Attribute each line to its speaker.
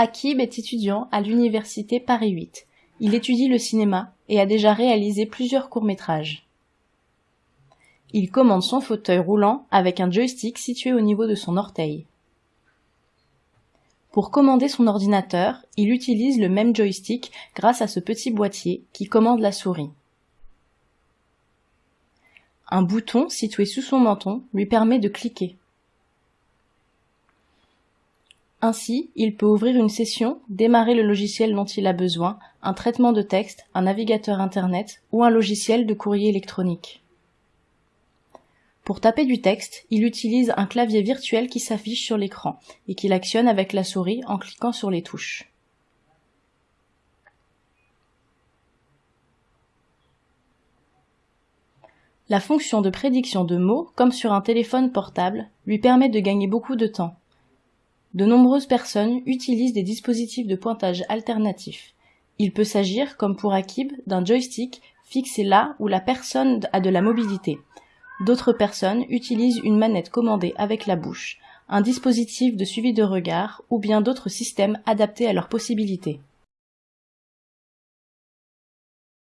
Speaker 1: Akib est étudiant à l'université Paris 8. Il étudie le cinéma et a déjà réalisé plusieurs courts-métrages. Il commande son fauteuil roulant avec un joystick situé au niveau de son orteil. Pour commander son ordinateur, il utilise le même joystick grâce à ce petit boîtier qui commande la souris. Un bouton situé sous son menton lui permet de cliquer. Ainsi, il peut ouvrir une session, démarrer le logiciel dont il a besoin, un traitement de texte, un navigateur Internet ou un logiciel de courrier électronique. Pour taper du texte, il utilise un clavier virtuel qui s'affiche sur l'écran et qu'il actionne avec la souris en cliquant sur les touches. La fonction de prédiction de mots, comme sur un téléphone portable, lui permet de gagner beaucoup de temps. De nombreuses personnes utilisent des dispositifs de pointage alternatifs. Il peut s'agir, comme pour Akib, d'un joystick fixé là où la personne a de la mobilité. D'autres personnes utilisent une manette commandée avec la bouche, un dispositif de suivi de regard ou bien d'autres systèmes adaptés à leurs possibilités.